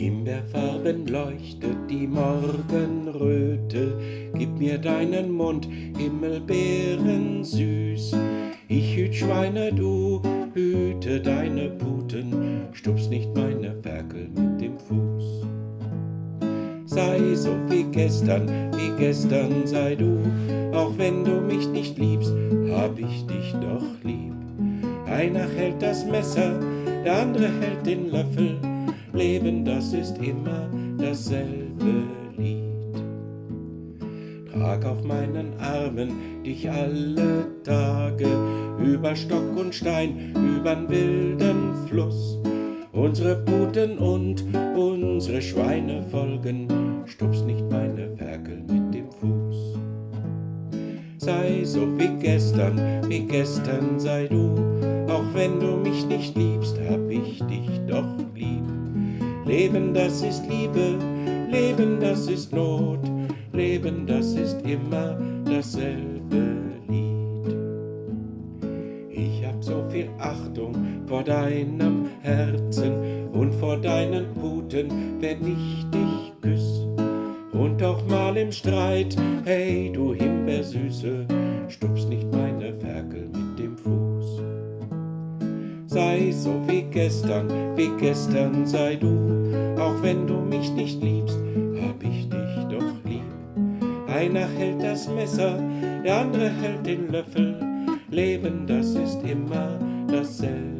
Himbeerfarben leuchtet die Morgenröte, gib mir deinen Mund, Himmelbeeren süß. Ich hüt Schweine, du hüte deine Puten, stups nicht meine Ferkel mit dem Fuß. Sei so wie gestern, wie gestern sei du, auch wenn du mich nicht liebst, hab ich dich doch lieb. Einer hält das Messer, der andere hält den Löffel, Leben, das ist immer dasselbe Lied. Trag auf meinen Armen dich alle Tage über Stock und Stein, übern wilden Fluss. Unsere Puten und unsere Schweine folgen, stups nicht meine Ferkel mit dem Fuß. Sei so wie gestern, wie gestern sei du, auch wenn du mich nicht liebst, hab ich dich doch lieb. Leben, das ist Liebe, Leben, das ist Not, Leben, das ist immer dasselbe Lied. Ich hab so viel Achtung vor deinem Herzen und vor deinen Puten, wenn ich dich küss. Und auch mal im Streit, hey du Himbeersüße, stups nicht meine Sei so wie gestern, wie gestern sei du, auch wenn du mich nicht liebst, hab ich dich doch lieb. Einer hält das Messer, der andere hält den Löffel. Leben, das ist immer dasselbe.